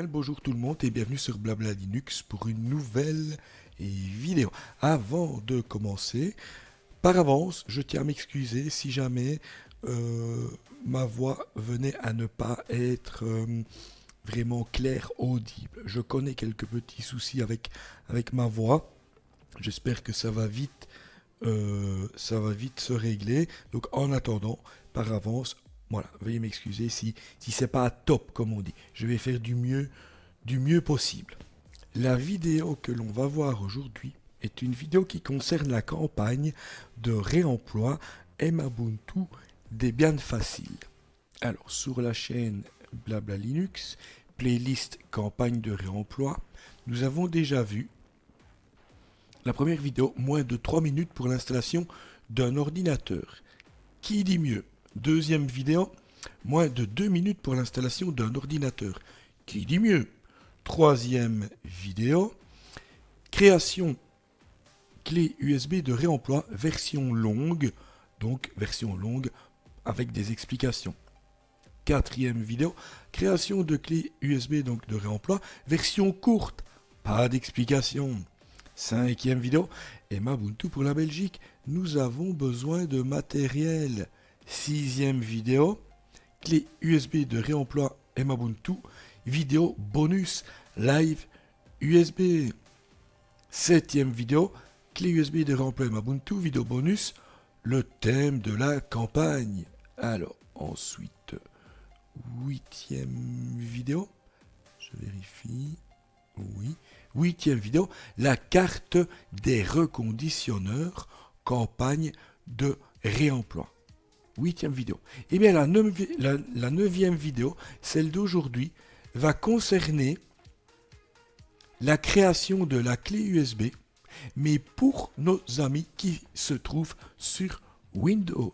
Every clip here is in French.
bonjour tout le monde et bienvenue sur Blabla Linux pour une nouvelle vidéo. Avant de commencer, par avance, je tiens à m'excuser si jamais euh, ma voix venait à ne pas être euh, vraiment claire, audible. Je connais quelques petits soucis avec, avec ma voix. J'espère que ça va vite euh, ça va vite se régler. Donc en attendant, par avance, voilà, veuillez m'excuser si, si c'est pas top comme on dit. Je vais faire du mieux, du mieux possible. La vidéo que l'on va voir aujourd'hui est une vidéo qui concerne la campagne de réemploi Mbuntu Debian Facile. Alors sur la chaîne Blabla Linux, playlist campagne de réemploi, nous avons déjà vu la première vidéo, moins de 3 minutes pour l'installation d'un ordinateur. Qui dit mieux? Deuxième vidéo, moins de 2 minutes pour l'installation d'un ordinateur. Qui dit mieux? Troisième vidéo, création clé USB de réemploi version longue, donc version longue avec des explications. Quatrième vidéo, création de clé USB donc de réemploi version courte, pas d'explication. Cinquième vidéo, et Mabuntu pour la Belgique, nous avons besoin de matériel. Sixième vidéo, clé USB de réemploi Mabuntu, vidéo bonus live USB. Septième vidéo, clé USB de réemploi Mabuntu, vidéo bonus, le thème de la campagne. Alors, ensuite, huitième vidéo, je vérifie, oui, huitième vidéo, la carte des reconditionneurs, campagne de réemploi. Huitième vidéo. Eh bien, la, neuvième vidéo, celle d'aujourd'hui, va concerner la création de la clé USB, mais pour nos amis qui se trouvent sur Windows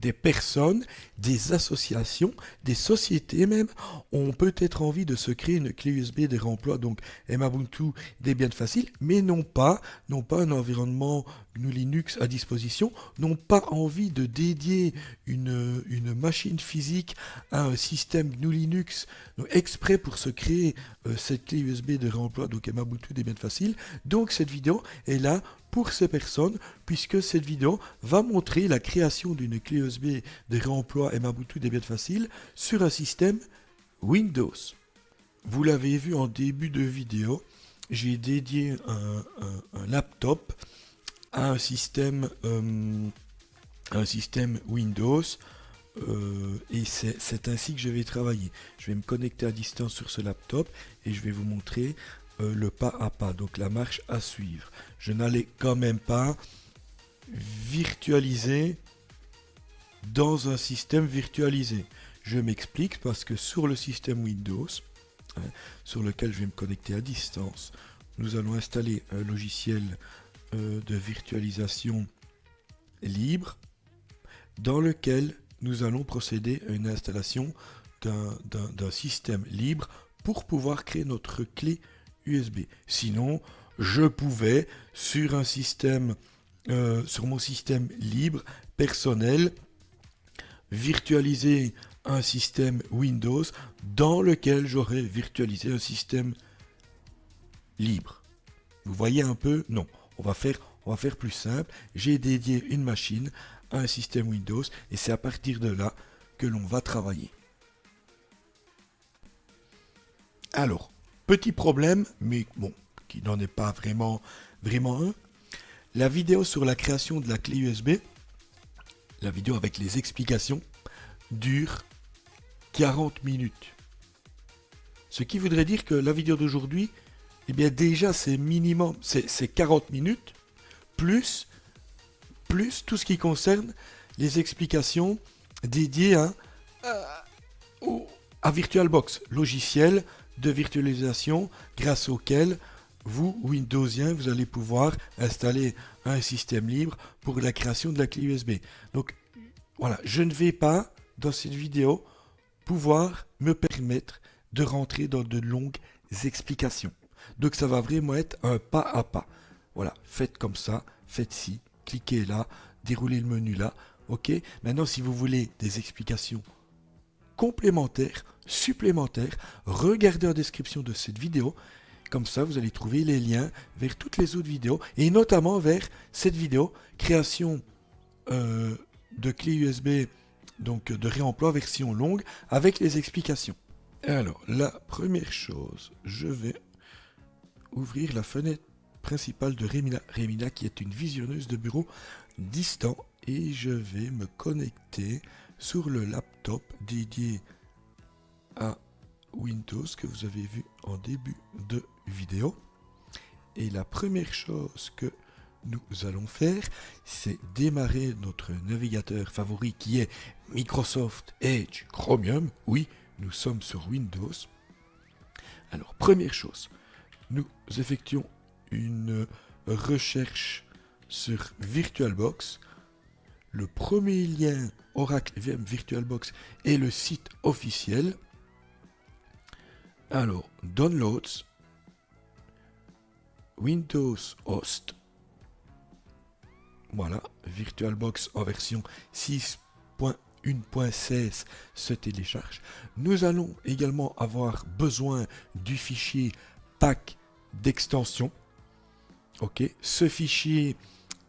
des personnes, des associations, des sociétés même ont peut-être envie de se créer une clé USB de réemploi, donc Mbuntu Debian Facile, mais n'ont pas, n'ont pas un environnement GNU Linux à disposition, n'ont pas envie de dédier une, une machine physique à un système GNU Linux exprès pour se créer euh, cette clé USB de réemploi, donc Mbuntu Debian Facile. Donc cette vidéo est là pour ces personnes, puisque cette vidéo va montrer la création d'une clé USB de réemploi Mbuntu Debian Facile sur un système Windows. Vous l'avez vu en début de vidéo, j'ai dédié un, laptop à un système, euh, un système Windows euh, et c'est ainsi que je vais travailler. Je vais me connecter à distance sur ce laptop et je vais vous montrer euh, le pas à pas, donc la marche à suivre. Je n'allais quand même pas virtualiser dans un système virtualisé. Je m'explique parce que sur le système Windows, hein, sur lequel je vais me connecter à distance, nous allons installer un logiciel euh, de virtualisation libre dans lequel nous allons procéder à une installation d'un système libre pour pouvoir créer notre clé USB. Sinon, je pouvais, sur un système, euh, sur mon système libre, personnel, virtualiser un système Windows dans lequel j'aurais virtualisé un système libre. Vous voyez un peu? Non, on va faire, on va faire plus simple. J'ai dédié une machine à un système Windows et c'est à partir de là que l'on va travailler. Alors, petit problème, mais bon, qui n'en est pas vraiment, vraiment un. La vidéo sur la création de la clé USB, la vidéo avec les explications, dure 40 minutes. Ce qui voudrait dire que la vidéo d'aujourd'hui, eh bien déjà c'est minimum, c'est 40 minutes, plus, plus tout ce qui concerne les explications dédiées à, à VirtualBox, logiciel de virtualisation grâce auquel vous, Windowsien, vous allez pouvoir installer un système libre pour la création de la clé USB. Donc voilà, je ne vais pas dans cette vidéo pouvoir me permettre de rentrer dans de longues explications. Donc ça va vraiment être un pas à pas. Voilà, faites comme ça, faites ci, cliquez là, déroulez le menu là. Ok? Maintenant, si vous voulez des explications complémentaires supplémentaires, regardez en description de cette vidéo. Comme ça, vous allez trouver les liens vers toutes les autres vidéos et notamment vers cette vidéo création euh, de clé USB, donc de réemploi version longue avec les explications. Alors, la première chose, je vais ouvrir la fenêtre principale de Remina. Remina qui est une visionneuse de bureau distant et je vais me connecter sur le laptop dédié à Windows que vous avez vu en début de vidéo. Et la première chose que nous allons faire, c'est démarrer notre navigateur favori qui est Microsoft Edge Chromium. Oui, nous sommes sur Windows. Alors, première chose, nous effectuons une recherche sur VirtualBox. Le premier lien Oracle VM VirtualBox est le site officiel. Alors, Downloads, Windows Host, voilà, VirtualBox en version 6.1.16 se télécharge. Nous allons également avoir besoin du fichier pack d'extension. Ok, ce fichier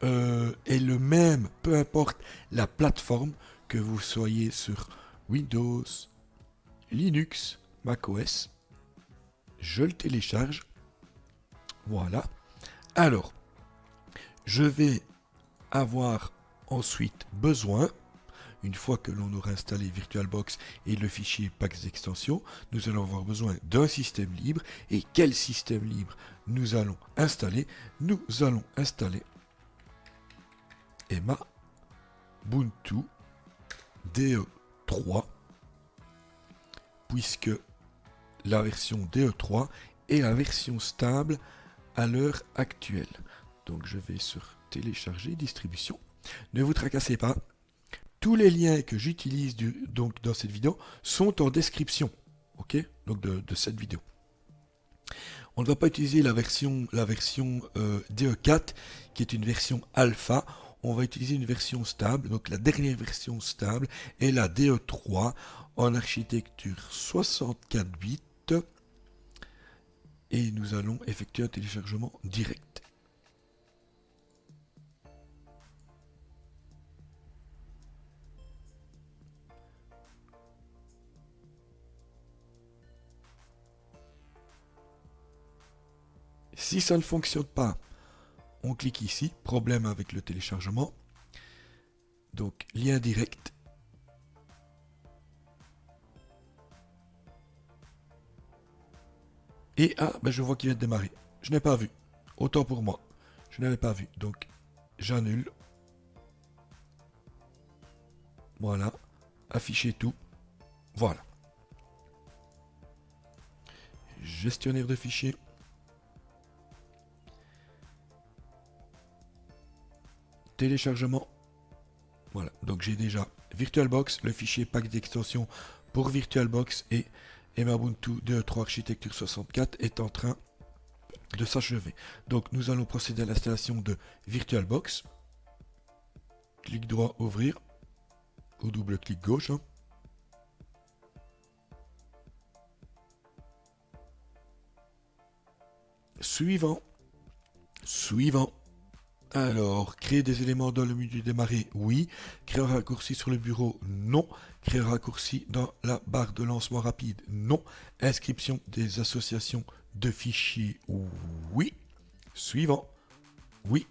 euh, est le même, peu importe la plateforme, que vous soyez sur Windows, Linux, macOS. Je le télécharge. Voilà. Alors, je vais avoir ensuite besoin, une fois que l'on aura installé VirtualBox et le fichier packs d'extension, nous allons avoir besoin d'un système libre. Et quel système libre nous allons installer? Nous allons installer Emma Ubuntu DE3 puisque la version DE3 est la version stable à l'heure actuelle. Donc je vais sur télécharger, distribution. Ne vous tracassez pas. Tous les liens que j'utilise dans cette vidéo sont en description. Ok? Donc de, cette vidéo. On ne va pas utiliser la version, la version euh, DE4 qui est une version alpha. On va utiliser une version stable. Donc la dernière version stable est la DE3 en architecture 64 bits. Et nous allons effectuer un téléchargement direct. Si ça ne fonctionne pas, on clique ici, problème avec le téléchargement. Donc lien direct. Et ah, ben je vois qu'il vient de démarrer. Je n'ai pas vu. Autant pour moi. Je n'avais pas vu. Donc j'annule. Voilà. Afficher tout. Voilà. Gestionnaire de fichiers. téléchargement. Voilà, donc j'ai déjà VirtualBox, le fichier pack d'extension pour VirtualBox et Ubuntu 2.3 Architecture 64 est en train de s'achever. Donc nous allons procéder à l'installation de VirtualBox. Clic droit ouvrir ou double clic gauche. Hein. Suivant. Suivant. Alors, créer des éléments dans le menu démarrer, oui. Créer un raccourci sur le bureau, non. Créer un raccourci dans la barre de lancement rapide, non. Inscription des associations de fichiers, oui. Suivant, oui.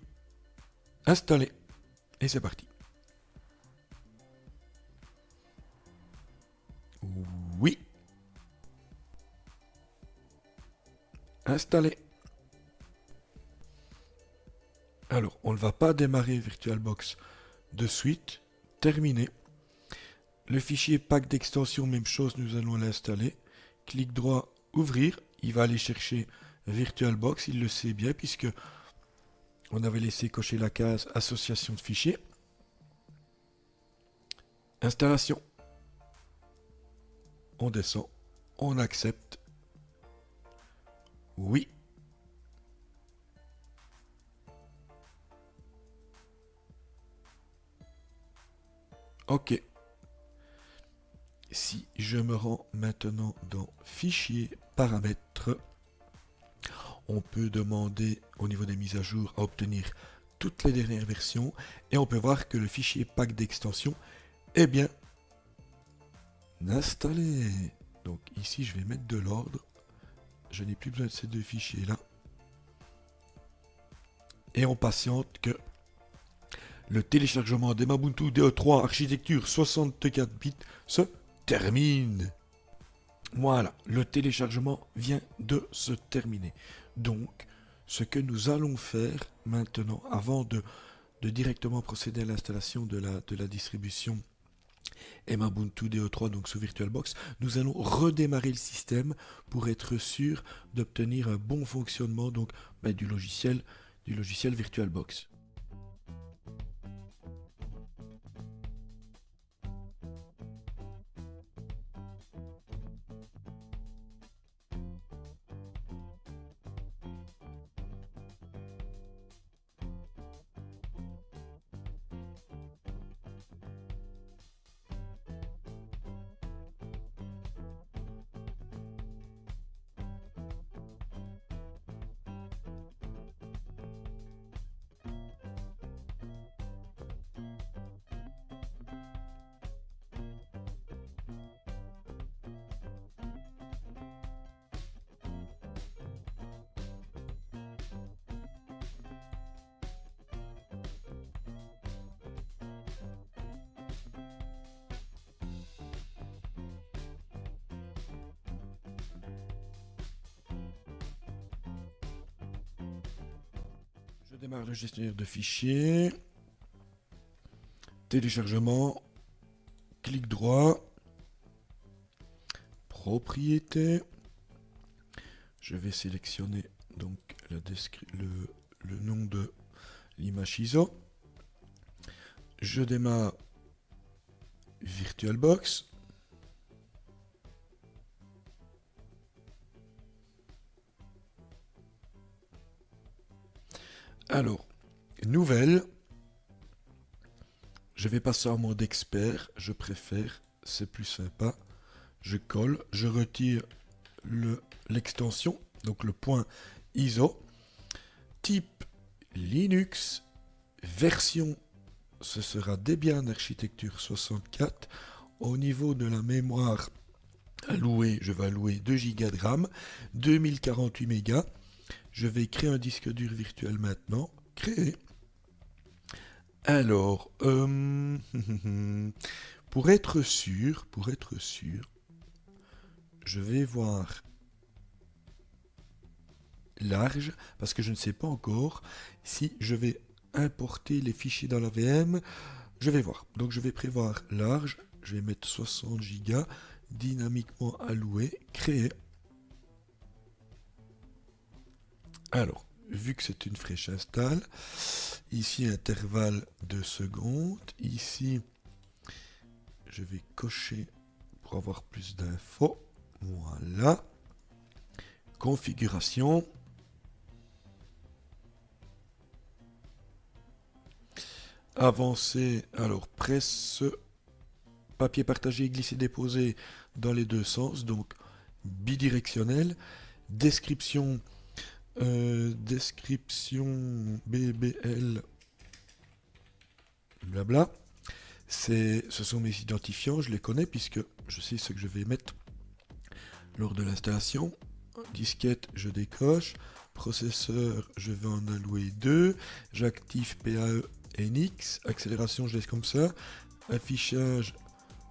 Installer. Et c'est parti. Oui. Installer. Alors, on ne va pas démarrer VirtualBox de suite. Terminé. Le fichier pack d'extension, même chose, nous allons l'installer. Clic droit, ouvrir. Il va aller chercher VirtualBox, il le sait bien, puisque on avait laissé cocher la case association de fichiers. Installation. On descend, on accepte. Oui. Ok. si je me rends maintenant dans Fichier, Paramètres, on peut demander au niveau des mises à jour à obtenir toutes les dernières versions et on peut voir que le fichier pack d'extension est bien installé. Donc ici je vais mettre de l'ordre. Je n'ai plus besoin de ces deux fichiers là. Et on patiente que le téléchargement des Mabuntu DE3 architecture 64 bits se termine. Voilà, le téléchargement vient de se terminer. Donc, ce que nous allons faire maintenant, avant de, directement procéder à l'installation de la, de la distribution Mabuntu DE3 donc sous VirtualBox, nous allons redémarrer le système pour être sûr d'obtenir un bon fonctionnement ben, du logiciel VirtualBox. Démarre le gestionnaire de fichiers. Téléchargement. Clic droit. Propriété. Je vais sélectionner donc le, le nom de l'image ISO. Je démarre VirtualBox. Nouvelle. Je vais passer en mode expert. Je préfère. C'est plus sympa. Je colle. Je retire l'extension. donc le point ISO. Type Linux. Version. Ce sera Debian Architecture 64. Au niveau de la mémoire allouée, je vais allouer 2 Go de RAM. 2048 mégas. Je vais créer un disque dur virtuel maintenant. Créer. Alors, euh, pour être sûr, pour être sûr, je vais voir large, parce que je ne sais pas encore si je vais importer les fichiers dans la VM. Je vais voir. Donc je vais prévoir large, je vais mettre 60 Go, dynamiquement alloué, créer. Alors, vu que c'est une fraîche install, ici intervalle de secondes, ici je vais cocher pour avoir plus d'infos, voilà, configuration, avancer, alors presse papier partagé, glisser, déposer dans les deux sens, donc bidirectionnel, description euh, description BBL, blabla. Ce sont mes identifiants, je les connais puisque je sais ce que je vais mettre lors de l'installation. Disquette, je décoche. Processeur, je vais en allouer 2. J'active PAE NX. Accélération, je laisse comme ça. Affichage,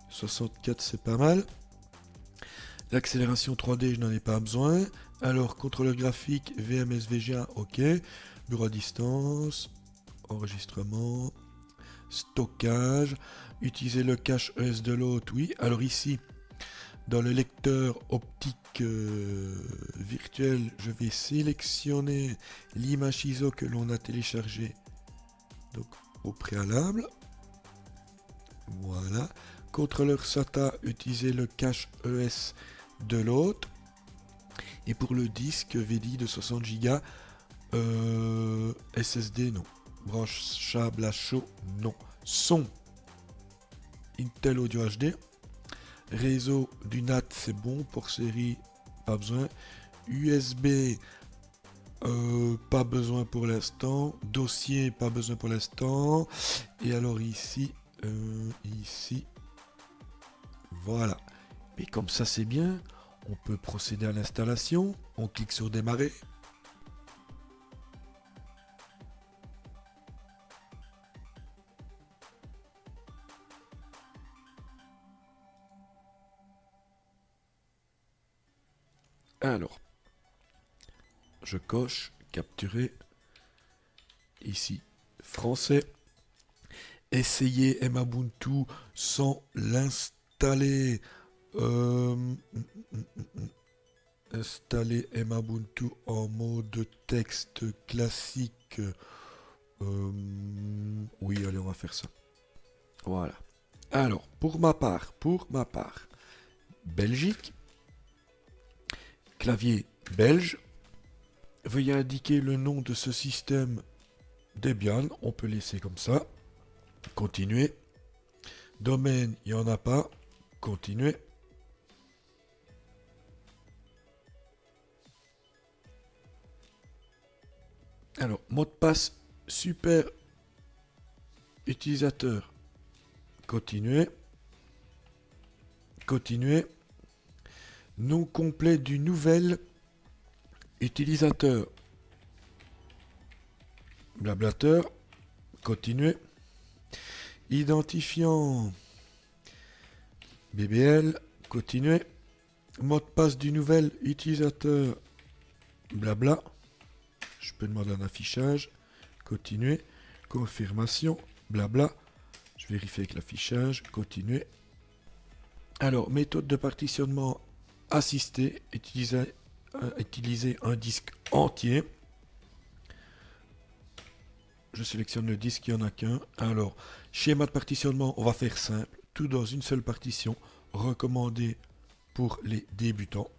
64, c'est pas mal. L'accélération 3D, je n'en ai pas besoin. Alors, contrôleur graphique, VMS VGA, ok. Bureau à distance, enregistrement, stockage. Utiliser le cache ES de l'autre, oui. Alors ici, dans le lecteur optique euh, virtuel, je vais sélectionner l'image ISO que l'on a téléchargée donc, au préalable. Voilà. Contrôleur SATA, utiliser le cache ES de l'autre. Et pour le disque VDI de 60 Go, SSD non. Branchable à chaud non. Son Intel Audio HD. Réseau du NAT, c'est bon. Pour série, pas besoin. USB, euh, pas besoin pour l'instant. Dossier, pas besoin pour l'instant. Et alors ici, euh, ici, voilà. Et comme ça, c'est bien. On peut procéder à l'installation. On clique sur démarrer. Alors, je coche, capturer, ici, français, essayer Mabuntu sans l'installer, euh, installer Mabuntu en mode texte classique, euh, oui, allez, on va faire ça. Voilà. Alors, pour ma part, pour ma part, Belgique, clavier belge. Veuillez indiquer le nom de ce système Debian. On peut laisser comme ça. Continuer. Domaine, il n'y en a pas. Continuer. Alors, mot de passe super utilisateur. Continuer. Continuer nom complet du nouvel utilisateur. Blablateur, continuer. Identifiant BBL, continuer. Mot de passe du nouvel utilisateur, blabla. Je peux demander un affichage, continuer. Confirmation, blabla. Je vérifie avec l'affichage, continuer. Alors, méthode de partitionnement assister, utiliser, euh, utiliser un disque entier. Je sélectionne le disque, il n'y en a qu'un. Alors, schéma de partitionnement, on va faire simple. Tout dans une seule partition, recommandé pour les débutants.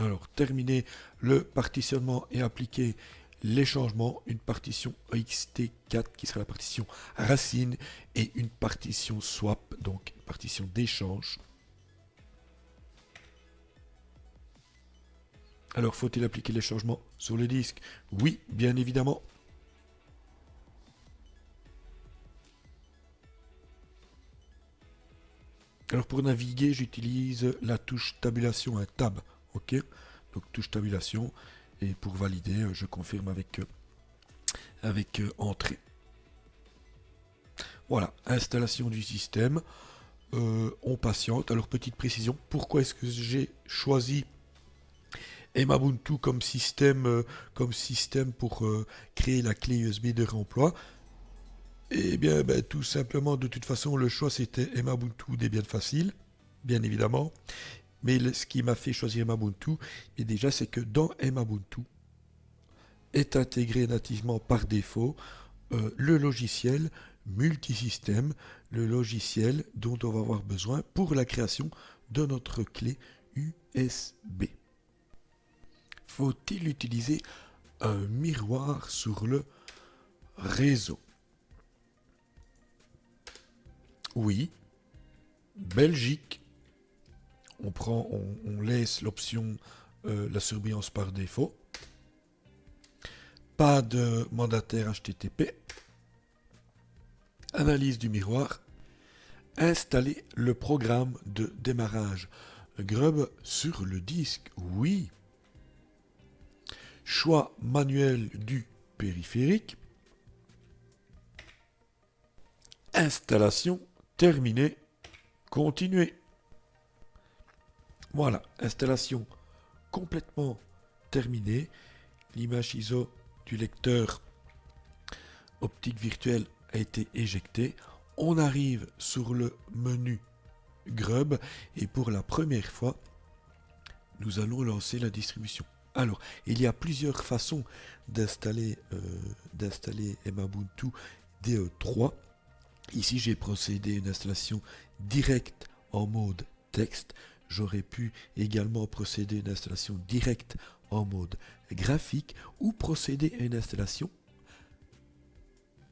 Alors, terminer le partitionnement et appliquer les changements, une partition ext4 qui sera la partition racine et une partition swap, donc partition d'échange. Alors, faut-il appliquer les changements sur le disque? Oui, bien évidemment. Alors, pour naviguer, j'utilise la touche tabulation, un tab. OK Donc, touche tabulation. Et pour valider, je confirme avec, avec euh, entrée. Voilà, installation du système. Euh, on patiente. Alors, petite précision, pourquoi est-ce que j'ai choisi et Mabuntu comme système, euh, comme système pour euh, créer la clé USB de réemploi? Eh bien, ben, tout simplement, de toute façon, le choix c'était Mabuntu Debian Facile, bien évidemment. Mais ce qui m'a fait choisir Mabuntu, et déjà, c'est que dans Mabuntu est intégré nativement par défaut euh, le logiciel multisystème, le logiciel dont on va avoir besoin pour la création de notre clé USB faut-il utiliser un miroir sur le réseau? Oui. Belgique. On prend, on, laisse l'option euh, la surveillance par défaut. Pas de mandataire HTTP. Analyse du miroir. Installer le programme de démarrage Grub sur le disque. Oui choix manuel du périphérique, installation terminée, continuer. Voilà, installation complètement terminée. L'image ISO du lecteur optique virtuel a été éjectée. On arrive sur le menu Grub et pour la première fois, nous allons lancer la distribution. Alors, il y a plusieurs façons d'installer euh, Mabuntu DE3. Ici, j'ai procédé à une installation directe en mode texte. J'aurais pu également procéder à une installation directe en mode graphique ou procéder à une installation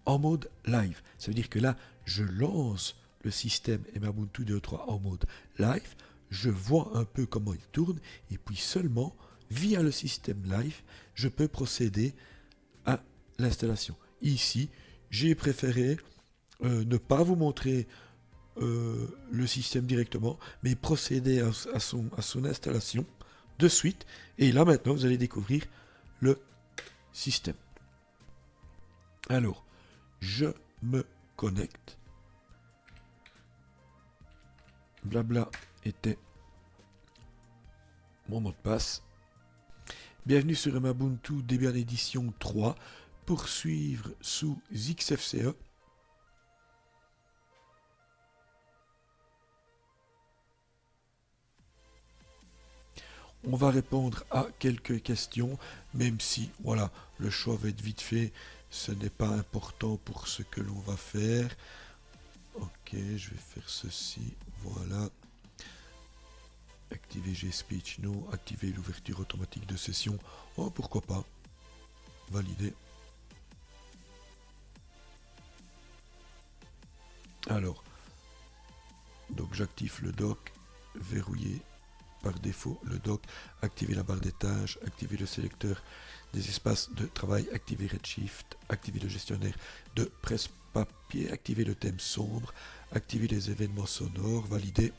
en mode live. Ça veut dire que là, je lance le système Ubuntu 2.3 en mode live, je vois un peu comment il tourne, et puis seulement via le système live, je peux procéder à l'installation. Ici, j'ai préféré euh, ne pas vous montrer euh, le système directement, mais procéder à, son, à son installation de suite. Et là maintenant, vous allez découvrir le système. Alors, je me connecte. Blabla était mon mot de passe. Bienvenue sur Ubuntu Debian Edition 3. Poursuivre sous XFCE. On va répondre à quelques questions, même si, voilà, le choix va être vite fait. Ce n'est pas important pour ce que l'on va faire. Ok, je vais faire ceci. Voilà. Activer G-Speech, non. Activer l'ouverture automatique de session. Oh, pourquoi pas. Valider. Alors, donc j'active le dock, verrouiller par défaut le dock, activer la barre des tâches, activer le sélecteur des espaces de travail, activer Redshift, activer le gestionnaire de presse-papier, activer le thème sombre, activer les événements sonores, valider.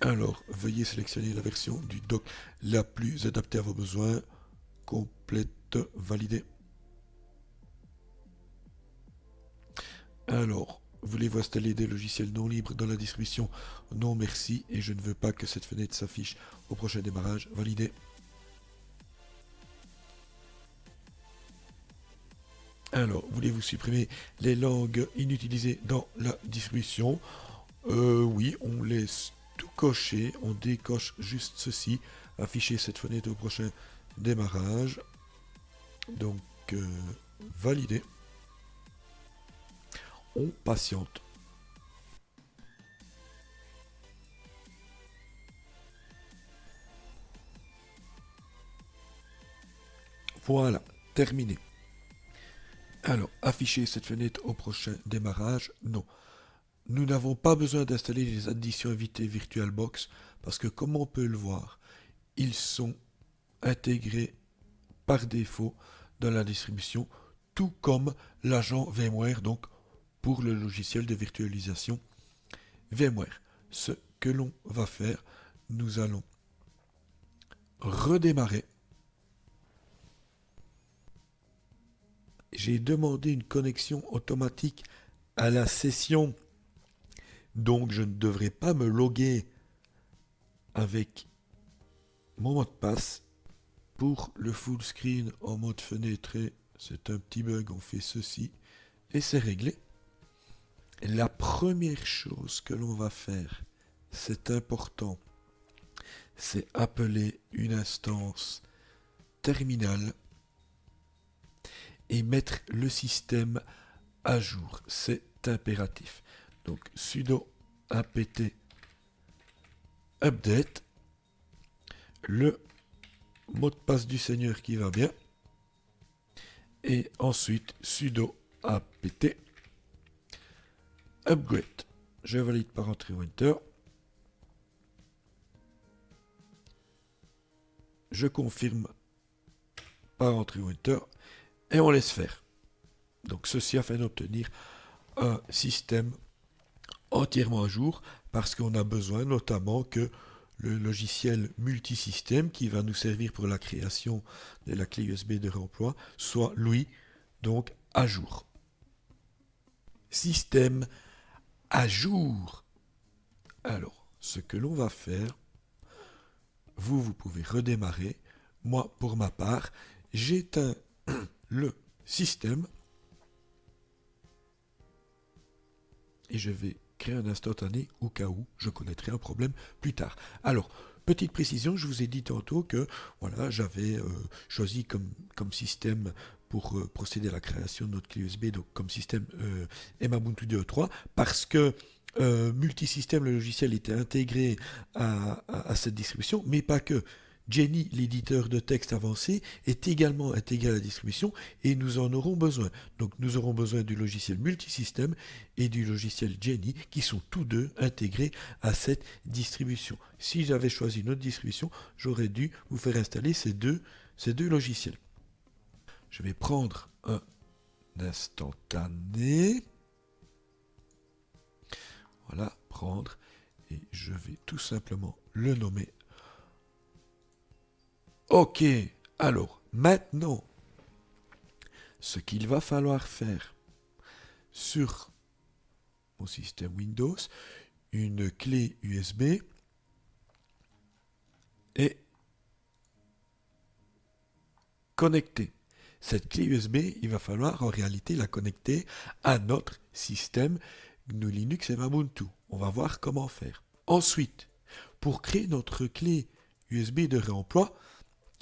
Alors, veuillez sélectionner la version du dock la plus adaptée à vos besoins. Complète, valider. Alors, voulez-vous installer des logiciels non libres dans la distribution? Non merci, et je ne veux pas que cette fenêtre s'affiche au prochain démarrage. Validé. Alors, voulez-vous supprimer les langues inutilisées dans la distribution? Euh, Oui, on laisse tout cocher, on décoche juste ceci, afficher cette fenêtre au prochain démarrage. Donc, euh, validé patiente. Voilà, terminé. Alors, afficher cette fenêtre au prochain démarrage, non. Nous n'avons pas besoin d'installer les additions invitées VirtualBox parce que comme on peut le voir, ils sont intégrés par défaut dans la distribution, tout comme l'agent VMware, donc pour le logiciel de virtualisation VMware. Ce que l'on va faire, nous allons redémarrer. J'ai demandé une connexion automatique à la session, donc je ne devrais pas me loguer avec mon mot de passe pour le full screen en mode fenêtré. C'est un petit bug, on fait ceci et c'est réglé. La première chose que l'on va faire, c'est important, c'est appeler une instance terminale et mettre le système à jour. C'est impératif. Donc sudo apt update, le mot de passe du seigneur qui va bien, et ensuite sudo apt Upgrade. Je valide par entrée Winter. Je confirme par entrée Winter. Et on laisse faire. Donc ceci afin d'obtenir un système entièrement à jour parce qu'on a besoin notamment que le logiciel multisystème qui va nous servir pour la création de la clé USB de réemploi soit lui donc à jour. Système à jour. Alors, ce que l'on va faire, vous, vous pouvez redémarrer. Moi, pour ma part, j'éteins le système et je vais créer un instantané au cas où je connaîtrai un problème plus tard. Alors, petite précision, je vous ai dit tantôt que voilà, j'avais euh, choisi comme, comme système pour euh, procéder à la création de notre clé USB, comme système euh, Ubuntu 2.3, parce que euh, multisystème, le logiciel était intégré à, cette distribution, mais pas que. Jenny, l'éditeur de texte avancé, est également intégré à la distribution et nous en aurons besoin. Donc nous aurons besoin du logiciel multisystème et du logiciel Jenny qui sont tous deux intégrés à cette distribution. Si j'avais choisi une autre distribution, j'aurais dû vous faire installer ces deux logiciels. Je vais prendre un instantané. Voilà, prendre. Et je vais tout simplement le nommer. Ok, alors maintenant, ce qu'il va falloir faire sur mon système Windows, une clé USB est connectée. Cette clé USB, il va falloir en réalité la connecter à notre système GNU Linux et Ubuntu. On va voir comment faire. Ensuite, pour créer notre clé USB de réemploi,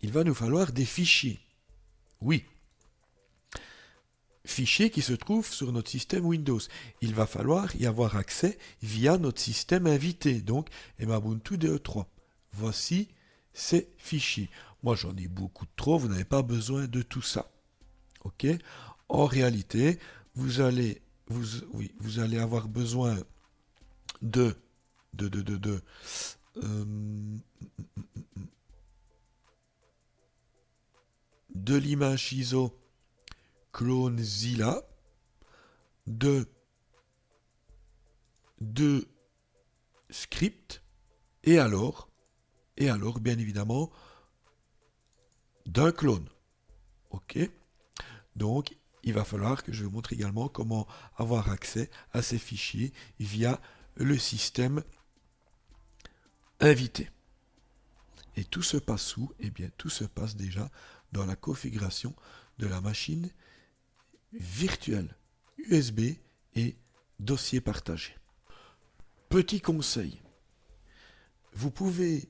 il va nous falloir des fichiers. Oui. Fichiers qui se trouvent sur notre système Windows. Il va falloir y avoir accès via notre système invité, donc Ubuntu DE3. Voici ces fichiers. Moi, j'en ai beaucoup trop, vous n'avez pas besoin de tout ça. OK? En réalité, vous allez, vous, oui, vous allez avoir besoin de, de, de, de, de euh, de l'image ISO CloneZilla, de, de script, et alors, et alors, bien évidemment, d'un clone. OK Donc, il va falloir que je vous montre également comment avoir accès à ces fichiers via le système invité. Et tout se passe où? Eh bien, tout se passe déjà dans la configuration de la machine virtuelle USB et dossier partagé. Petit conseil, vous pouvez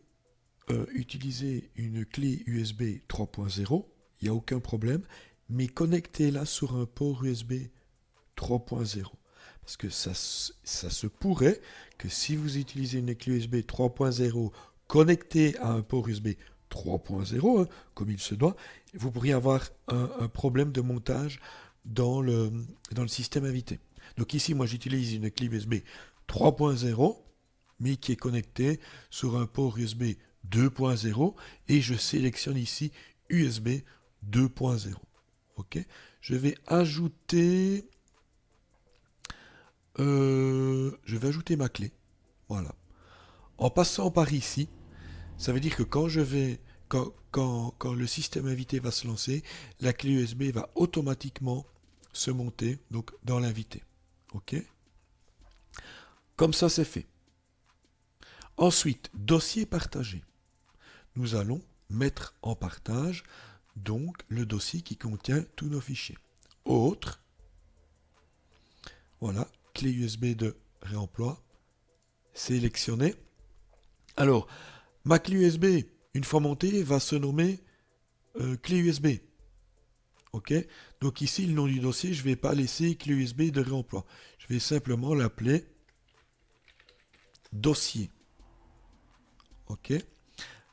euh, utiliser une clé USB 3.0, il n'y a aucun problème, mais connectez-la sur un port USB 3.0. Parce que ça, ça se pourrait que si vous utilisez une clé USB 3.0 connectée à un port USB 3.0, hein, comme il se doit, vous pourriez avoir un, problème de montage dans le, dans le système invité. Donc ici, moi j'utilise une clé USB 3.0, mais qui est connectée sur un port USB 2.0 et je sélectionne ici USB 2.0. Ok, je vais ajouter, euh, je vais ajouter ma clé. Voilà. En passant par ici, ça veut dire que quand je vais, quand, le système invité va se lancer, la clé USB va automatiquement se monter dans l'invité. Ok Comme ça, c'est fait. Ensuite, dossier partagé nous allons mettre en partage donc le dossier qui contient tous nos fichiers. Autre, voilà, clé USB de réemploi, sélectionner. Alors, ma clé USB, une fois montée, va se nommer euh, clé USB. OK? Donc ici, le nom du dossier, je ne vais pas laisser clé USB de réemploi. Je vais simplement l'appeler dossier. OK?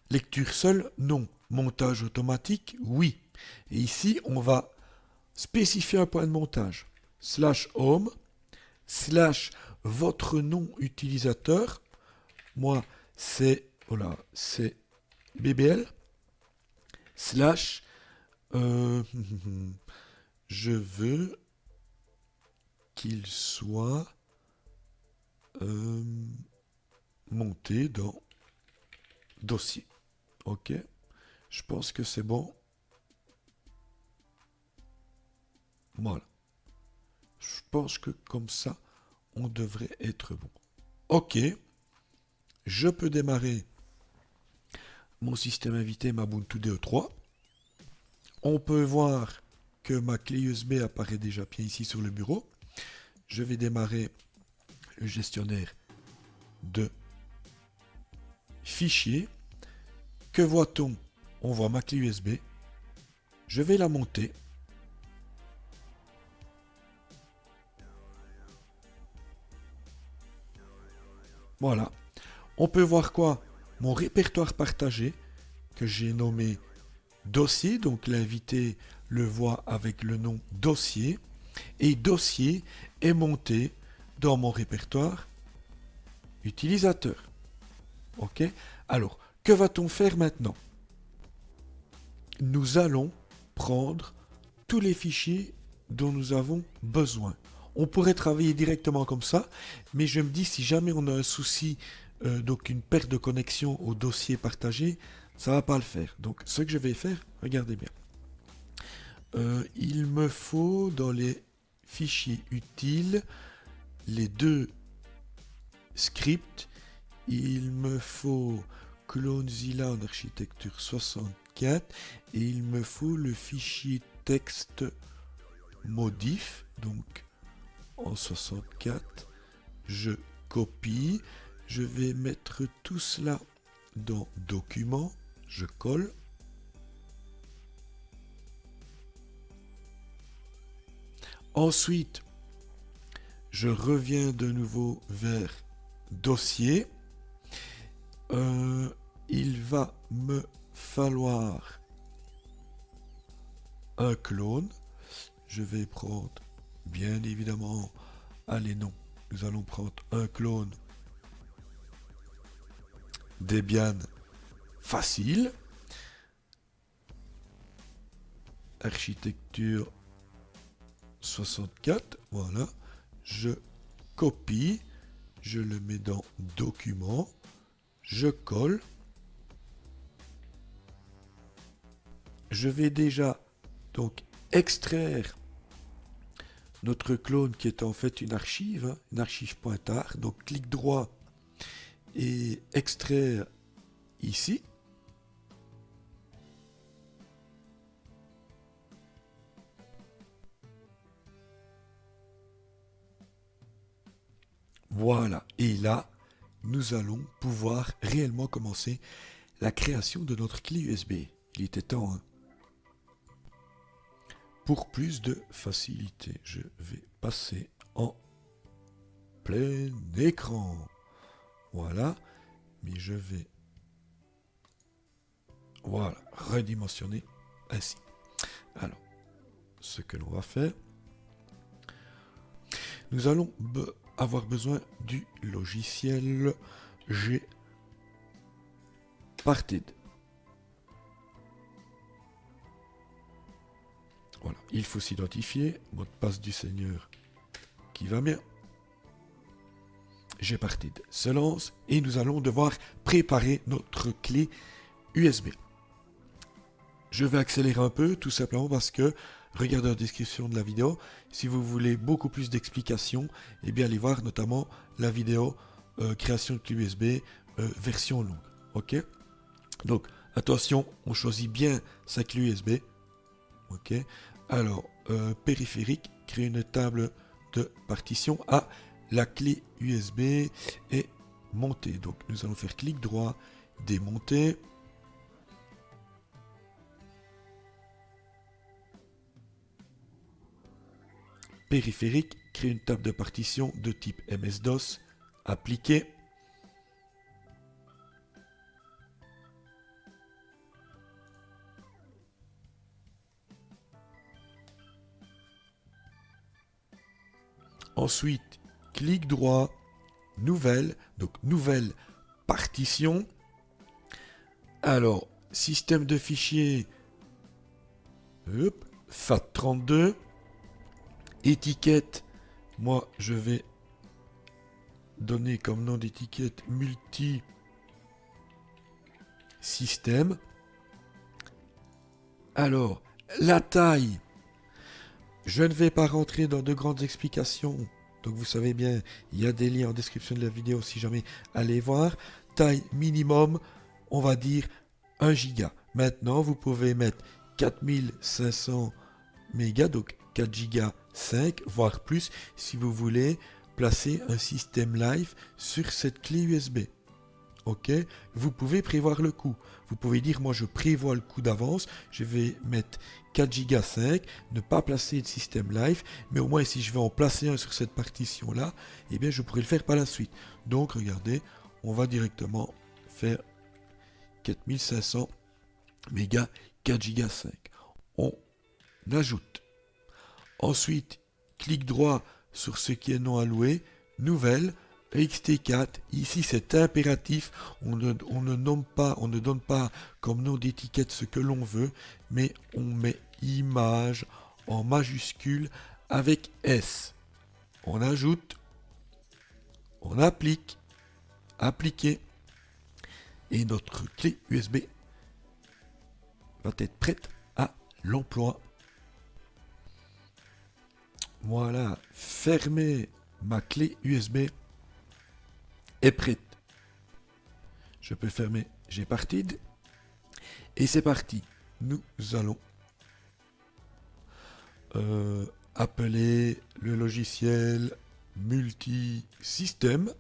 Lecture seule, non. Montage automatique, oui. Et ici, on va spécifier un point de montage. Slash home, slash votre nom utilisateur. Moi, c'est voilà, c'est BBL. Slash euh, je veux qu'il soit euh, monté dans dossier. Ok. Je pense que c'est bon. Voilà. Je pense que comme ça, on devrait être bon. Ok. Je peux démarrer mon système invité, ma Ubuntu DE3. On peut voir que ma clé USB apparaît déjà bien ici sur le bureau. Je vais démarrer le gestionnaire de fichiers. Que voit-on? On voit ma clé USB. Je vais la monter. Voilà. On peut voir quoi? Mon répertoire partagé que j'ai nommé dossier. Donc l'invité le voit avec le nom dossier. Et dossier est monté dans mon répertoire utilisateur. OK? Alors, que va-t-on faire maintenant? Nous allons prendre tous les fichiers dont nous avons besoin. On pourrait travailler directement comme ça, mais je me dis si jamais on a un souci, euh, donc une perte de connexion au dossier partagé, ça va pas le faire. Donc ce que je vais faire, regardez bien. Euh, il me faut dans les fichiers utiles les deux scripts. Il me faut CloneZilla en architecture 64 et il me faut le fichier texte modif donc en 64 je copie je vais mettre tout cela dans document je colle. Ensuite je reviens de nouveau vers dossier. Euh, il va me falloir un clone. Je vais prendre bien évidemment allez non nous allons prendre un clone Debian facile. Architecture 64 voilà. Je copie je le mets dans document je colle je vais déjà donc extraire notre clone qui est en fait une archive, hein, une archive. Donc clic droit et extraire ici. Voilà, et là, nous allons pouvoir réellement commencer la création de notre clé USB. Il était temps, hein pour plus de facilité, je vais passer en plein écran. Voilà. Mais je vais voilà, redimensionner ainsi. Alors, ce que l'on va faire, nous allons avoir besoin du logiciel G Parted. Il faut s'identifier, mot de passe du Seigneur qui va bien. J'ai parti de se lance et nous allons devoir préparer notre clé USB. Je vais accélérer un peu tout simplement parce que regardez la description de la vidéo. Si vous voulez beaucoup plus d'explications, eh bien allez voir notamment la vidéo euh, création de clé USB euh, version longue. Ok? Donc attention, on choisit bien sa clé USB. Ok? Alors, euh, périphérique, créer une table de partition à la clé USB est montée. Donc nous allons faire clic droit, démonter. Périphérique, créer une table de partition de type MS-DOS, appliquer. Ensuite, clic droit, nouvelle, donc nouvelle partition. Alors, système de fichiers, FAT32, étiquette, moi je vais donner comme nom d'étiquette multi système. Alors, la taille, je ne vais pas rentrer dans de grandes explications. Donc vous savez bien, il y a des liens en description de la vidéo si jamais allez voir. Taille minimum, on va dire 1 giga. Maintenant, vous pouvez mettre 4500 mégas, donc 4 giga 5, voire plus, si vous voulez placer un système live sur cette clé USB. Ok? Vous pouvez prévoir le coût. Vous pouvez dire, moi je prévois le coût d'avance, je vais mettre 4 Go 5, ne pas placer de système live, mais au moins si je vais en placer un sur cette partition-là, eh bien je pourrais le faire par la suite. Donc regardez, on va directement faire 4500 mégas 4 Go 5. On ajoute. Ensuite, clic droit sur ce qui est non alloué, nouvelle, XT4, ici c'est impératif, on ne, nomme pas, on ne donne pas comme nom d'étiquette ce que l'on veut, mais on met image en majuscule avec S. On ajoute, on applique, appliquer, et notre clé USB va être prête à l'emploi. Voilà, fermer ma clé USB est prête. Je peux fermer J'ai parti. Et c'est parti. Nous allons euh, appeler le logiciel multisystème.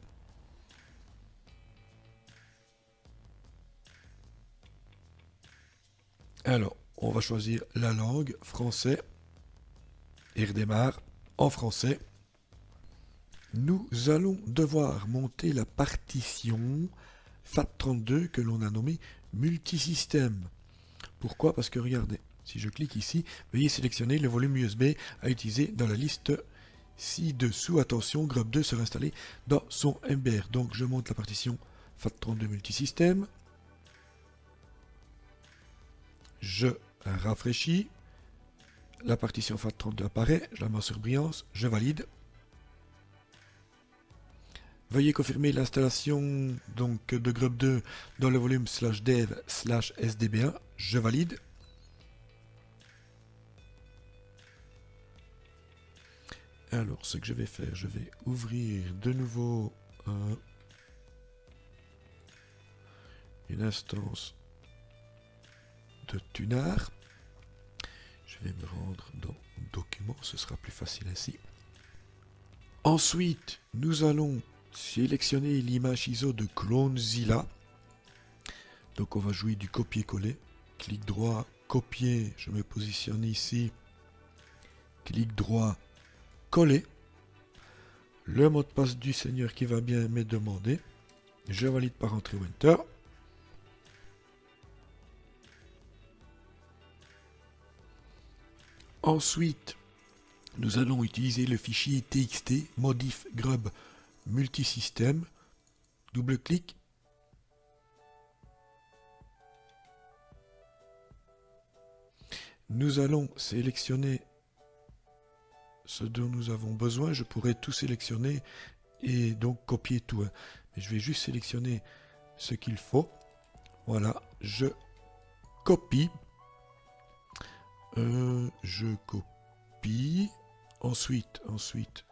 Alors, on va choisir la langue, français, et redémarre en français. Nous allons devoir monter la partition FAT32 que l'on a nommée multisystème. Pourquoi? Parce que regardez, si je clique ici, veuillez sélectionner le volume USB à utiliser dans la liste ci-dessous. Attention, Grub 2 sera installé dans son MBR. Donc je monte la partition FAT32 multisystème. Je rafraîchis. La partition FAT32 apparaît. Je la mets sur brillance. Je valide. Veuillez confirmer l'installation de Grub 2 dans le volume slash dev slash sdb1. Je valide. Alors, ce que je vais faire, je vais ouvrir de nouveau une instance de Tunar. Je vais me rendre dans Documents, ce sera plus facile ainsi. Ensuite, nous allons sélectionner l'image ISO de CloneZilla. Donc on va jouer du copier-coller. Clic droit, copier, je me positionne ici. Clic droit, coller. Le mot de passe du Seigneur qui va bien me demander. Je valide par entrée ou Enter. Ensuite, nous allons utiliser le fichier txt modif grub multisystème. Double-clic. Nous allons sélectionner ce dont nous avons besoin. Je pourrais tout sélectionner et donc copier tout. Hein. Mais je vais juste sélectionner ce qu'il faut. Voilà, je copie. Euh, je copie. Ensuite, ensuite,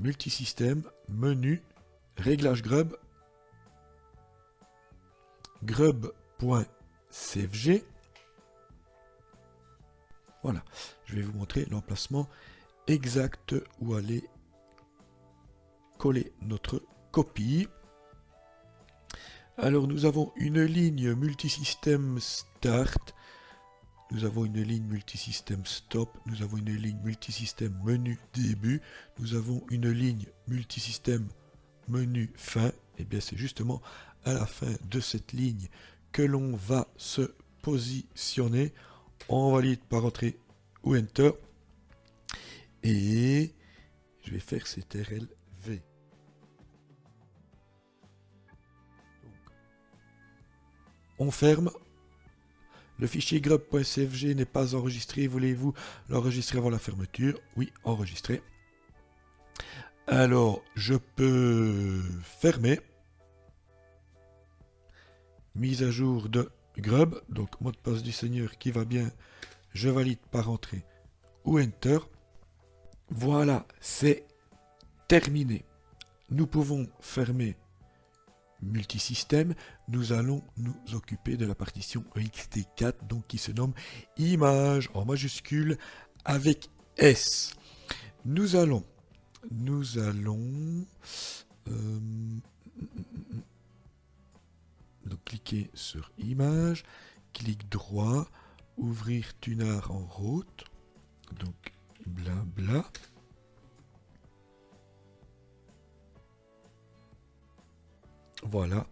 multisystème, menu, réglage grub, grub.cfg. Voilà, je vais vous montrer l'emplacement exact où aller coller notre copie. Alors nous avons une ligne multisystème start, nous avons une ligne multisystème stop, nous avons une ligne multisystème menu début, nous avons une ligne multisystème menu fin, et eh bien c'est justement à la fin de cette ligne que l'on va se positionner. On valide par entrée ou enter et je vais faire CTRL V. on ferme. Le fichier grub.cfg n'est pas enregistré. Voulez-vous l'enregistrer avant la fermeture? Oui, enregistrer. Alors, je peux fermer. Mise à jour de grub. Donc, mot de passe du seigneur qui va bien. Je valide par entrée ou enter. Voilà, c'est terminé. Nous pouvons fermer multisystème, nous allons nous occuper de la partition ext4, donc qui se nomme image en majuscule avec S. Nous allons, nous allons, euh, donc cliquer sur image, clic droit, ouvrir Tunar en route, donc blabla. Voilà.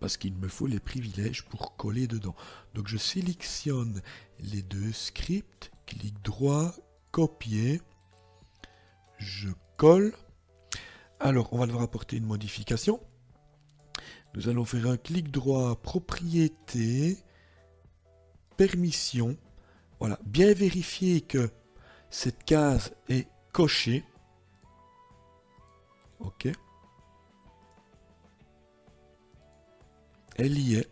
parce qu'il me faut les privilèges pour coller dedans. Donc je sélectionne les deux scripts, clic droit, copier, je colle. Alors on va devoir apporter une modification. Nous allons faire un clic droit, propriété, permission. Voilà, bien vérifier que cette case est cochée. OK. Elle y est.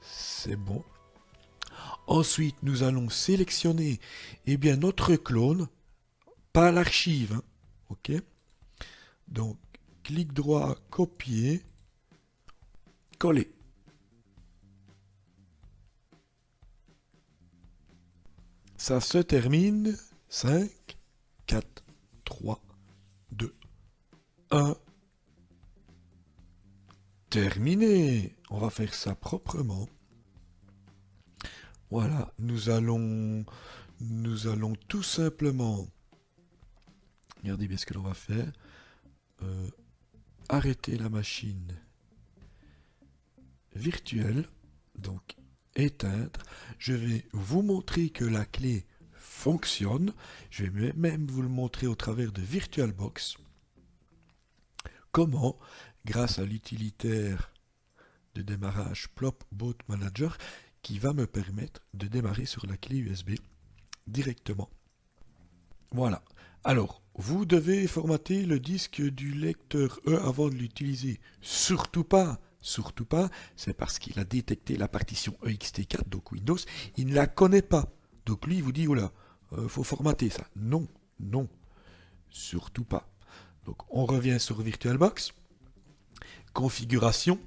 C'est bon. Ensuite, nous allons sélectionner eh bien, notre clone, pas l'archive. Hein. OK Donc, clic droit, copier, coller. Ça se termine. 5, 4, 3, 2, 1. Terminé. On va faire ça proprement. Voilà, nous allons, nous allons tout simplement, regardez bien ce que l'on va faire, euh, arrêter la machine virtuelle, donc éteindre. Je vais vous montrer que la clé fonctionne. Je vais même vous le montrer au travers de VirtualBox. Comment, grâce à l'utilitaire de démarrage Plop Boot Manager, qui va me permettre de démarrer sur la clé USB directement. Voilà. Alors, vous devez formater le disque du lecteur E avant de l'utiliser. Surtout pas Surtout pas, c'est parce qu'il a détecté la partition EXT4, donc Windows, il ne la connaît pas. Donc lui, il vous dit, oula, il euh, faut formater ça. Non, non, surtout pas. Donc on revient sur VirtualBox, configuration.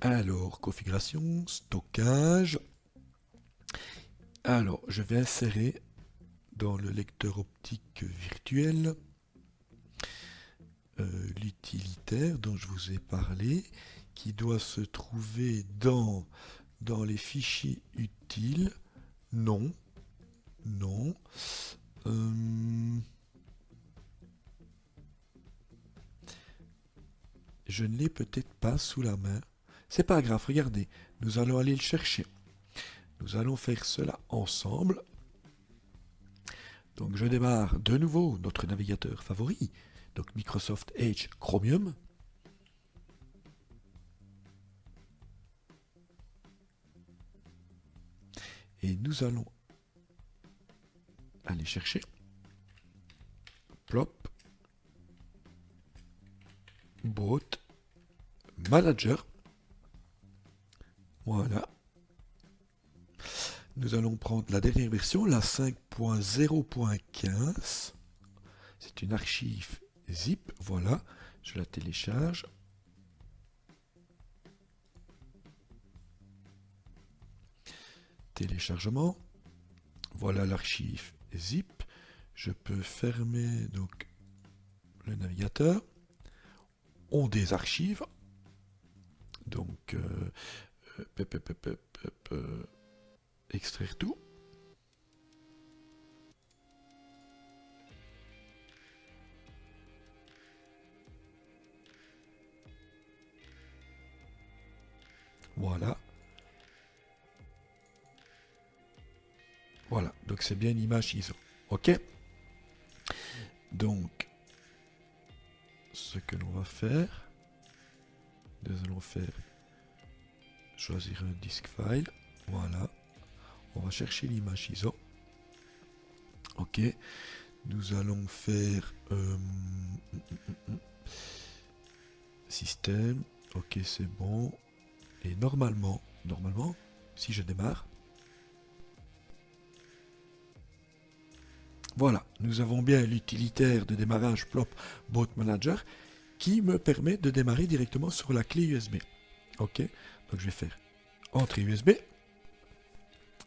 Alors, configuration, stockage. Alors, je vais insérer dans le lecteur optique virtuel euh, l'utilitaire dont je vous ai parlé, qui doit se trouver dans, dans les fichiers utiles. Non. Non. Euh, je ne l'ai peut-être pas sous la main. C'est pas grave, regardez. Nous allons aller le chercher. Nous allons faire cela ensemble. Donc je démarre de nouveau notre navigateur favori, donc Microsoft Edge Chromium. Et nous allons aller chercher Plop Bot Manager. Voilà. Nous allons prendre la dernière version, la 5.0.15. C'est une archive zip, voilà, je la télécharge. Téléchargement, voilà l'archive zip. Je peux fermer donc le navigateur. On désarchive. Donc, euh, euh, extraire tout. Voilà. Voilà, donc c'est bien une image ISO. OK Donc, ce que l'on va faire, nous allons faire choisir un disk file. Voilà. On va chercher l'image ISO. OK. Nous allons faire euh, système. OK, c'est bon. Et normalement, normalement, si je démarre, voilà, nous avons bien l'utilitaire de démarrage Plop Boot Manager qui me permet de démarrer directement sur la clé USB. Ok, donc je vais faire entrée USB.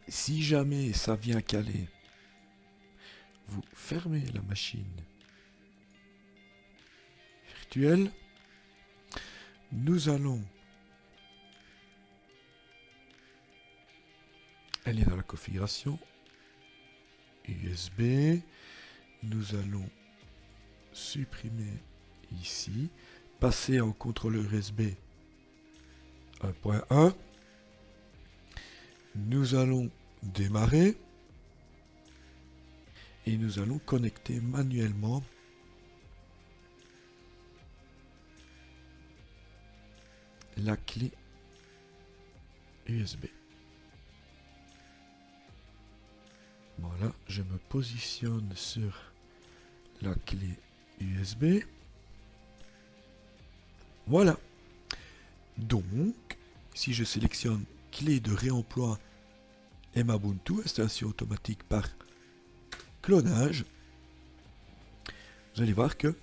Si jamais ça vient caler, vous fermez la machine virtuelle. Nous allons Elle est dans la configuration USB. Nous allons supprimer ici. passer en contrôleur USB 1.1. Nous allons démarrer et nous allons connecter manuellement la clé USB. Voilà, je me positionne sur la clé USB. Voilà. Donc, si je sélectionne clé de réemploi Mabuntu, installation automatique par clonage, vous allez voir que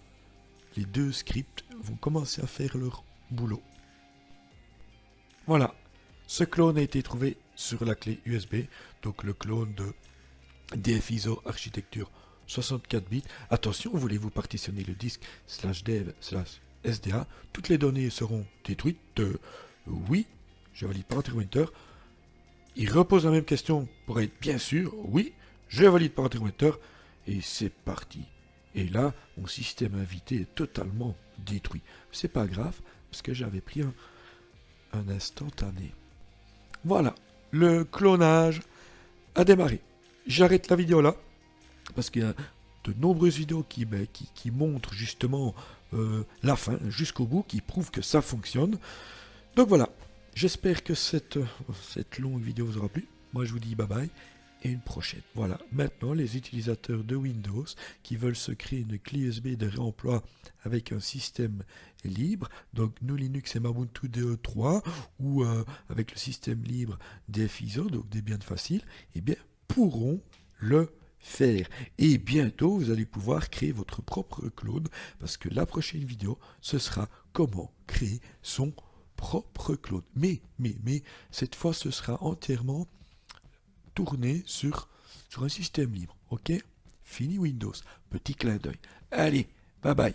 les deux scripts vont commencer à faire leur boulot. Voilà, ce clone a été trouvé sur la clé USB, donc le clone de DFISO architecture 64 bits. Attention, voulez-vous partitionner le disque slash dev slash SDA Toutes les données seront détruites. Oui, je valide par Winter. Il repose la même question pour être bien sûr. Oui, je valide par Winter. Et c'est parti. Et là, mon système invité est totalement détruit. C'est pas grave, parce que j'avais pris un, un instantané. Voilà, le clonage a démarré j'arrête la vidéo là, parce qu'il y a de nombreuses vidéos qui, ben, montrent justement euh, la fin jusqu'au bout, qui prouvent que ça fonctionne. Donc voilà, j'espère que cette, longue vidéo vous aura plu. Moi je vous dis bye bye et une prochaine. Voilà, maintenant les utilisateurs de Windows qui veulent se créer une clé USB de réemploi avec un système libre, donc nous Linux et Ubuntu DE3 ou euh, avec le système libre DFISO, donc des de faciles, eh bien pourront le faire. Et bientôt, vous allez pouvoir créer votre propre clone parce que la prochaine vidéo, ce sera comment créer son propre clone. Mais, mais, mais, cette fois, ce sera entièrement tourné sur, sur un système libre. OK? Fini Windows. Petit clin d'œil. Allez, bye bye.